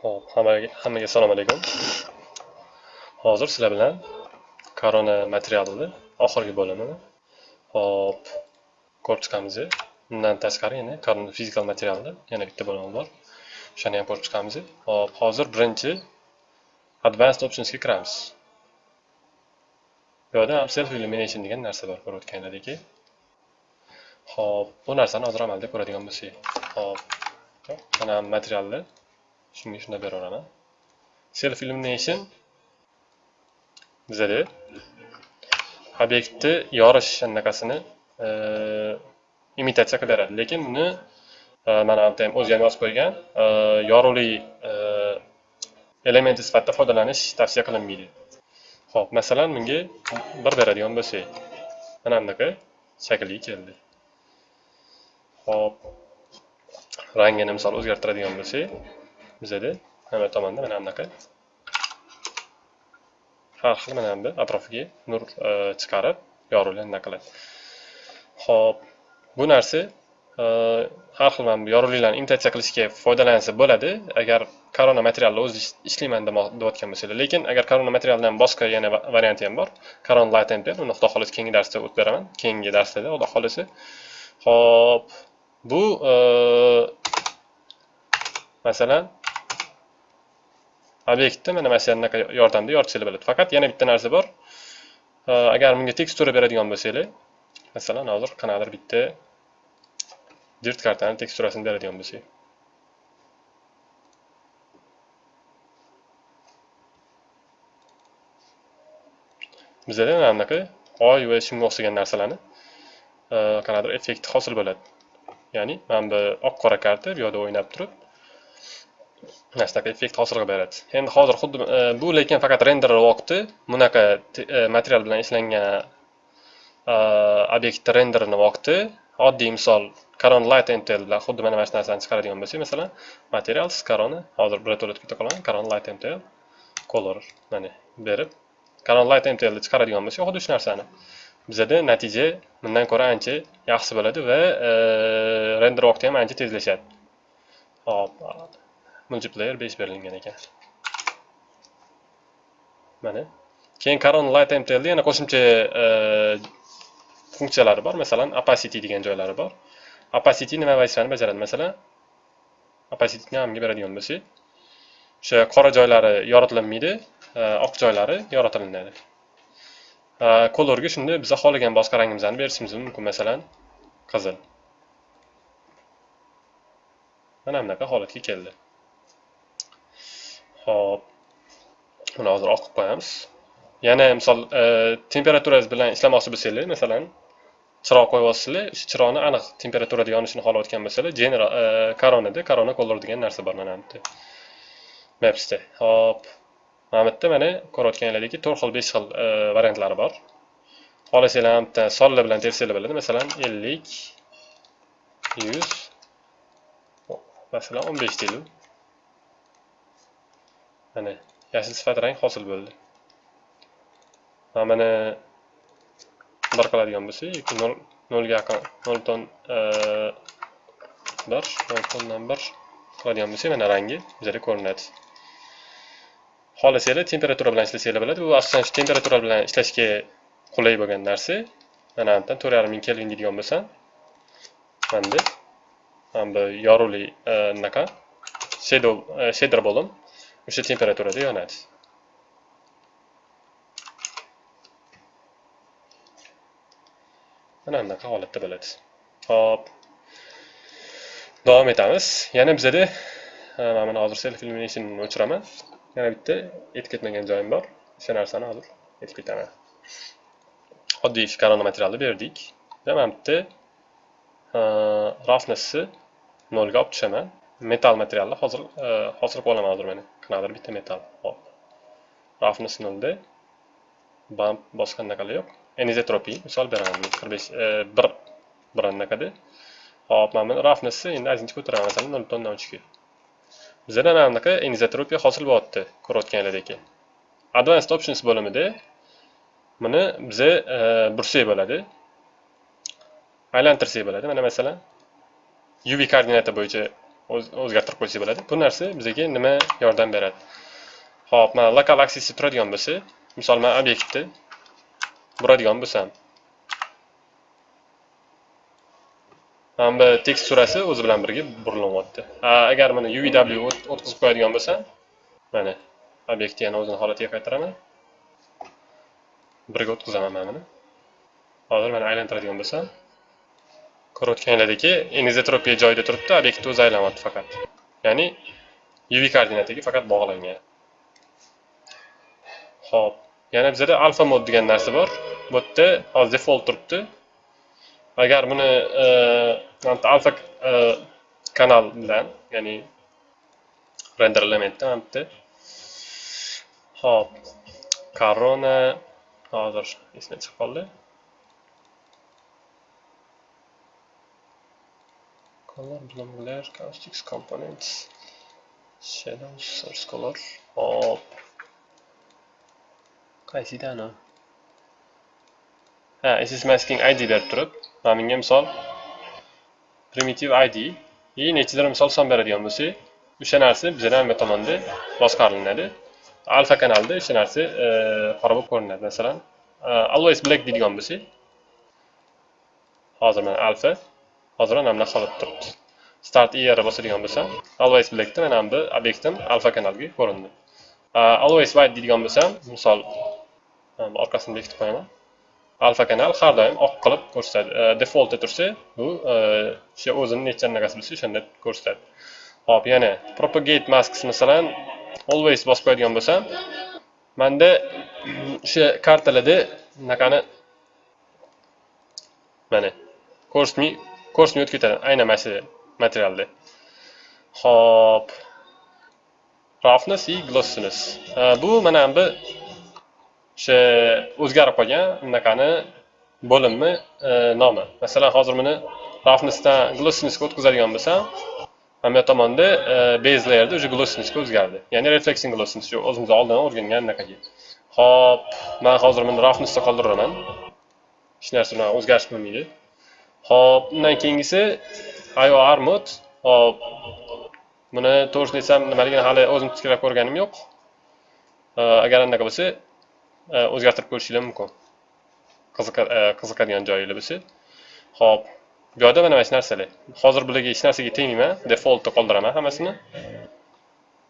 Xo'p, hammaga hammaga assalomu alaykum. Hozir sizlar bilan korona materialini oxirgi bo'limini hop ko'rib chiqamiz. Undan tashqari yana korona fizikal materialni yana bitta bo'lim bor. O'shani ham ko'rib chiqamiz. Hop, hozir birinchi advanced optionsga kiramiz. Bu yerda self illumination degan narsa bor ko'rayotganlaringdek. Hop, bu narsani hozir amalda ko'radigan bo'lsak. Hop, mana materialni shunga shunday beraveraman self illumination bizada obyektni yorish anaqasini imitatsiya qilib lekin buni mana bu ham o'zi ham yozib qo'ygan yorug'lik elementi sifatida foydalanish tavsiya qilinmaydi ho'p masalan bunga bir beradigan bo'lsak mana bunaqa shakli keldi ho'p rangini misol o'zgartiradigan bo'lsak bizada mana tomonda mana bunaqa har xil mana bu atrofiga nur e, chiqarib yorug'lik anaqa qiladi. Ho'p bu narsa e, har xil mana bu yorug'liklarni imitatsiya qilishga foydalansa bo'ladi. Agar korona materialni o'zi ishlayman deyotgan bo'lsanglar. Lekin agar korona materialdan boshqa yana varianti ham bor karon light ampere uni xudo xohlasa keyingi darsda o'tib beraman. Keyingi darslarda xudo xohlasa. Ho'p bu e, masalan obyektni mana mana shu anaqa yordamida yoritishlar bo'ladi. Faqat yana bitta narsa bor. Agar bunga tekstura beradigan bo'lsanglar masalan hozir qanaqadir bitta dirt kartani teksturasini beradigan bo'lsak bizada mana bunaqa oy va shunga o'xshagan narsalarni qanaqadir effekti hosil bo'ladi. Ya'ni mana bu oq qora karta bu yoqda o'ynab turib mana effekt hosil qilib beradi. Endi hozir xuddi e, bu lekin faqat render vaqti bunaqa e, material bilan ishlangan e, obyektni renderini vaqti oddiy misol corona light mtl bilan xuddi mana mana shu narsani chiqaradigan bo'lsak masalan materials corona hozir birato'la o'tib keta qolaman corona light mtl color mana berib corona light mtlni chiqaradigan bo'lsak xuddi shu narsani. Bizada natija bundan ko'ra ancha yaxshi bo'ladi va render vaqti ham ancha tezlashadi. Hop. Multiplayer 5 berilgan ekan. Mana. Keyin caron light MTL yana qo'shimcha e, funksiyalari bor. Masalan opacity degan joylari bor. Opacity nima vazifani bajaradi? Masalan opacityni hamga beradigan bo'lsak o'sha qora joylari yoritilinmaydi e, oq joylari yoritilinadi e, kolorga shunda biza xohlagan boshqa rangimizni berishimiz mumkin. Masalan qizil. Mana bunaqa holatga keldi. Hop Buni hozir oqib qo'yamiz. Yana misol e, temperaturangiz bilan ishlamoqchi bo'lsanglar, masalan, chiroq qo'yib olsanglar, o'sha chiroqni aniq temperaturada yonishini xohlayotgan bo'lsanglar, general koronada korona color degan narsa bor mana bu yerda. Mapsda. hop Mana bu yerda mana ko'rayotganinglardek 4 xil, 5 xil variantlari bor. Xohlasanglar ham bitta sonlar bilan tersanglar bo'ladi. Masalan, 50 100 masalan 15 deylik. Mana yashil sifat rang hosil bo'ldi. Mana bir qiladigan bo'lsak nolga yaqin noldan e, bir noldan bir qiladigan bo'lsak mana rangi bizada ko'rinadi. Xohlasanglar temperatura bilan ishlasanglar bo'ladi. Bu asosan shu temperatura bilan ishlashga qulay bo'lgan narsa. Mana bu to'rt yarim ming kelvin deydigan bo'lsam mana bu yorug'li anaqa e, shadow shader e, bo'lim o'sha temperaturada yonadi mana bunaqa holatda bo'ladi hop. Davom etamiz yana bizada mana buni hozir self illuminationni o'chiraman yana bitta aytib ketmagan joyim bor o'sha narsani hozir aytib ketaman oddiy korona materialni berdik va mana bu yerda roughnessni nolga olib tushaman metal materialni hozir hozirib olaman hozir mana qanaqadir bitta metal. Hop rafni sinildi bump boshqa anaqalar yo'q. Anizotropiy misol beraman. qirq besh e, bir bir anaqada hop mana buni roughnessni endi ozgincha ko'taraman masalan nol butun uchga bizada mana bunaqa anizotropiya hosil bo'lyapti ko'rayotganlaringdek advanced options bo'limida buni biza e, bursak bo'ladi. Aylantirsak bo'ladi. Mana masalan uv koordinata bo'yicha o'zgartirib qo'ysak bo'ladi. Bu narsa bizga nima yordam beradi? Ho'p mana lokal aksesda turadigan bo'lsa misol man obyektni buradigan bo'lsam. Mana bu teksturasi o'zi bilan birga burilyapti. Agar mana UVW o'tkazib qo'yadigan bo'lsam mana obyektni yana o'zini holatiga qaytaraman. Birga o'tkazaman mana buni. Hozir mana aylantiradigan bo'lsam. Ko'rayotganinglardeki anizotropiya e, joyida turibdi obyektni o'zi aylanyapti faqat. Ya'ni uv koordinataga faqat bog'langan. Ho'p yana bizada alfa mod degan narsa bor. Bu yerda hozir default turibdi. Agar buni e, alfa e, kanal bilan ya'ni render elementda mana bitta hop corona hozir esimdan chiqib qoldi. Color bloom glare caustics components shadows source color hop. Qaysidani ha ss masking id berib turib. Mana bunga misol primitive id и nechidir misol son beradigan bo'lsak o'sha narsa bizdan bu tomonda boshqarilinadi alfa kanalda o'sha narsa e, qora bo'lib ko'rinadi masalan e, always black deydigan bo'lsak hozir mana alfa hozir mana bunaqa holat turibdi. Start er bosadigan bo'lsam always blackda mana bu obyektim alfa kanalga ko'rindi always white deydigan bo'lsam misol orqasini bekitib qo'yaman. Alfa kanal har doim oq qilib ko'rsatadi. E, defaultda tursa bu e, o'sha o'zini necha anaqasi bo'lsa o'shanda ko'rsatadi. Hop yana propagate masks masalan always bosib qo'yadigan bo'lsam manda o'sha kartalarda anaqani mana ko'rsatmay ko'rsatmay o'tib ketadi aynan mana shu materialda. Hop roughness и glossiness bu mana bu o'sha o'zgarib qolgan unaqani bo'limni e, nomi. Masalan hozir buni roughnessdan glossinessga o'tkazadigan bo'lsam mana bu tomonda e, base layerda уже glossinessga o'zgardi. Ya'ni reflexing glossiness o'zimiz oldindan o'rgangan anaqaga hop man hozir buni roughnessda qoldiraman hech narsa bilan o'zgarish bo'lmaydi. Xo'p, undan keyingisi ior armut. Xo'p. buni to'g'risini desam nimaligini hali o'zim tikrab ko'rganim yo'q agar anaqa bo'lsa e, o'zgartirib ko'rishinglar mumkin e, qiziqadigan joyinglar bo'lsa Xo'p. bu yerda mana shu narsalar hozir bularga hech narsaga tegmayman defaultda qoldiraman hammasini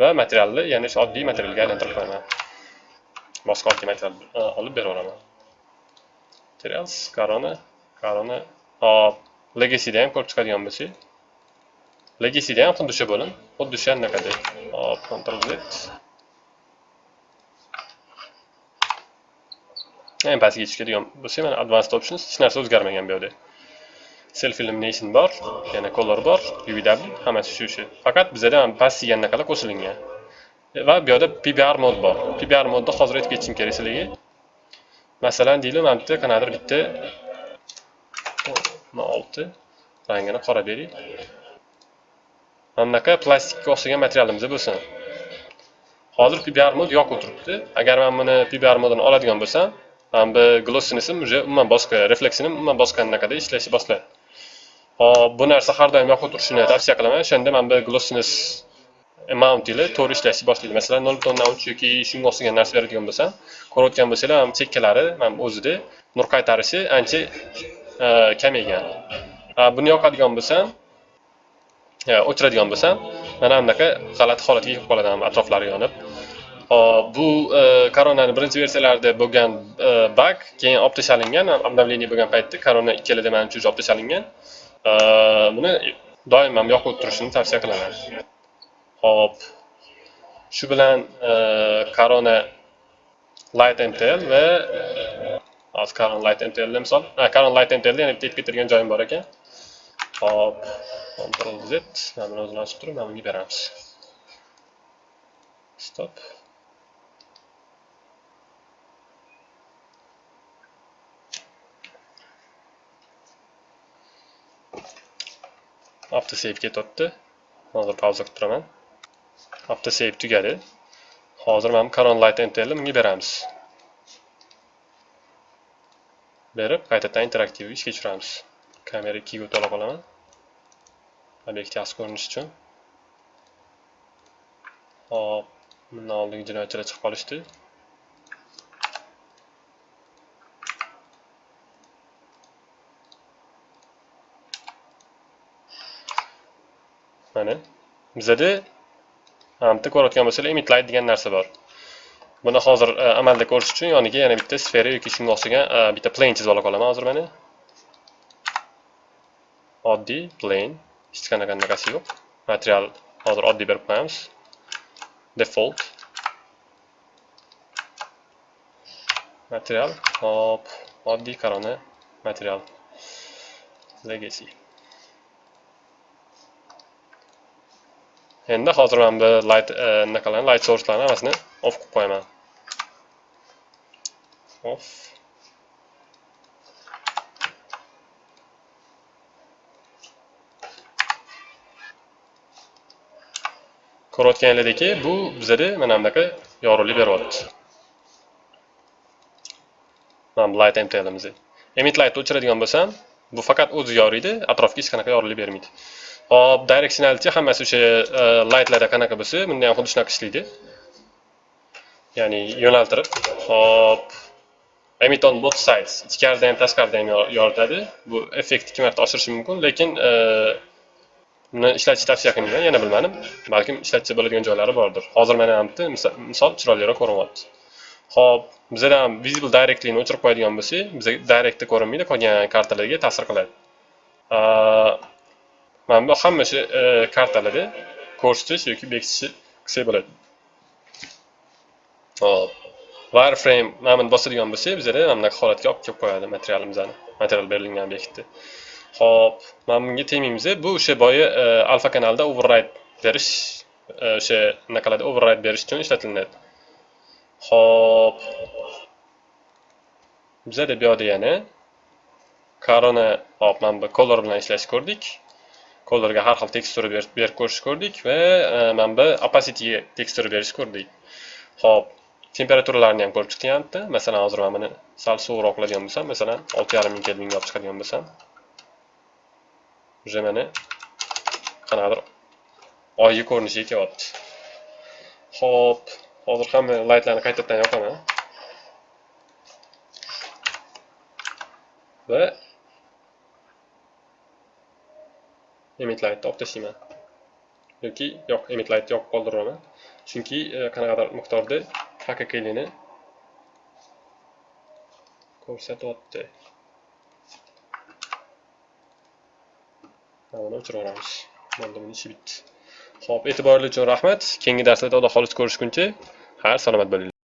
va materialni ya'ni shu oddiy materialga aylantirib qo'yaman boshqa oddiy material e, olib beraveraman materials korona, korona hop legacyda ham ko'rib chiqadigan bo'lsak legacyda ham xuddi o'sha bo'lim xuddi o'sha anaqadek. Hop control z eng pastga tushadigan bo'lsa mana advanced options hech narsa o'zgarmagan bu yerda self illumination bor yana color bor UVW hammasi shu shu faqat bizada ham pastga anaqalar qo'shilgan. Va bu yerda PBR mod bor. PBR modni hozir aytib ketishim kerak sizlarga. Masalan deylik mana bu yerda qanaqadir bitta olti. Rangini qora beraylik mana bunaqa plastikka o'xshagan materialimiz bo'lsin. Hozir pibarmod mod yo'q agar man buni PBR oladigan bo'lsam mana bu glossinisi уже umuman boshqa refleksini umuman boshqa anaqada ishlashni boshlaydi hop bu narsa har doim yoqib turishini tavsiya qilaman. O'shanda mana bu glossines amount ile to'g'ri ishlashni boshlaydi. Masalan nol butun uch yoki shunga o'xshagan narsa beradigan bo'lsam ko'rayotgan bo'lsanglar mana chekkalari mana o'zida nur qaytarishi ancha kam ekan buni yoqadigan bo'lsam o'chiradigan bo'lsam mana bunaqa g'alati holatga kelib qoladi atroflari yonib. Hop bu e, koronani birinchi versiyalarida bo'lgan e, bug keyin olib tashlangan обновление bo'lgan paytda korona ikkalada manimcha уже olib tashlangan buni doim ham yoqib turishini tavsiya qilaman. Hop shu bilan e, korona light mtl va hozir corona light mtlda misol. Corona light mtlni yana bitta ketirgan joyim bor ekan. Hop Ctrl Z mana buni o'zini ochib turib mana bunga beramiz. Stop. Avtosave ketyapti hozir pauza qilib turaman. Avtosave tugadi. Hozir mana bu light mtlni bunga beramiz. Berib qaytadan interaktiv ishga tushiramiz kamera ikkiga o'tala qolaman obyekt yaxshi ko'rinishi uchun. Hop bundan oldingi jinoyatchilar chiqib qolishdi. Mana. Bizada bitta ko'rayotgan bo'lsanglar emit light degan narsa bor. Buni hozir e, amalda ko'rish uchun yoniga yana bitta sfera yoki shunga o'xshagan e, bitta plane chizib ola qolaman. Hozir mana oddiy plane hech qanaqa anaqasi yo'q. Material hozir oddiy berib qo'yamiz. Default. Material hop oddiy korona material. Legacy. Endi hozir mana bu light e, anaqalarni light sourcelarni hammasini off qilib qo'yaman. Off. Ko'rayotganinglardeki bu bizada mana bunaqa yorug'lik beryapti. Mana bu light mtlimiz emit lightni o'chiradigan bo'lsam bu faqat o'zi yoriydi atrofga hech qanaqa yorug'lik bermaydi. Hop directionality hammasi o'sha e, lightlarda qanaqa bo'lsa bunda ham xuddi shunaqa ishlaydi. Ya'ni yo'naltirib hop emit on both sides ichkarida ham tashqarida ham yoritadi. Bu effektni ikki marta oshirishi mumkin lekin uni buni ishlatishni tavsiya qilmayman yana bilmadim. Balkim ishlatsa bo'ladigan joylari bordir. Hozir mana bu yerda misol chiroyliroq ko'rinyapti ho'p bizada ham visible directlyni o'chirib qo'yadigan bo'lsak biza directda ko'rinmaydi qolgan kartalarga ta'sir qiladi. Mana bu hamma shu e, kartalarda ko'rsatish yoki bekitish qilsak bo'ladi. Hop wireframe mana bosadigan bo'lsak bizada mana bunaqa holatga olib kelib qo'yadi materialimizni material berilgan obyektni Xo'p, mana bunga tegmaymiz. Bu o'sha boya e, alfa kanalda override berish e, o'sha nima qiladi, override berish uchun ishlatilinadi. Xo'p. Bizada bu yoqda yana corona hop mana bu color bilan ishlash ko'rdik. Colorga har xil tekstura berib ko'rish ko'rdik va e, mana bu opacityga tekstura berish ko'rdik. Xo'p, temperaturalarni ham ko'rib chiqyapti. Masalan, hozir men buni sal suvroq qiladigan bo'lsam, masalan, 6.5 ming kelvinga olib chiqadigan bo'lsam, уже mana qanaqadir oygi ko'rinishiga kelyapti ho'p hozir hamma laytlarni qaytadan yoqaman. Va emit lightni olib tashlayman. Yoki yo'q emit lightni yoqib qoldiraman chunki e, qanaqadir miqdorda hkkni ko'rsatyapti mana o'chirib yuboramiz bo'ldi buni ishi bitdi ho'p e'tiboringiz uchun rahmat. Keyingi darslarda xudo xohlasa ko'rishguncha xayr salomat bo'linglar